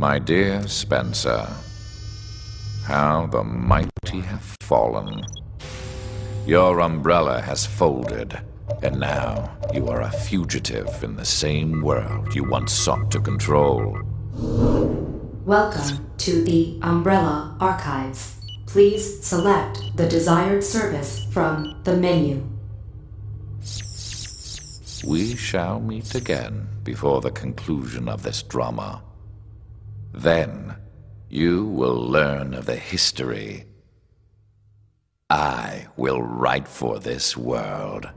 My dear Spencer, how the mighty have fallen. Your umbrella has folded, and now you are a fugitive in the same world you once sought to control. Welcome to the Umbrella Archives. Please select the desired service from the menu. We shall meet again before the conclusion of this drama. Then, you will learn of the history I will write for this world.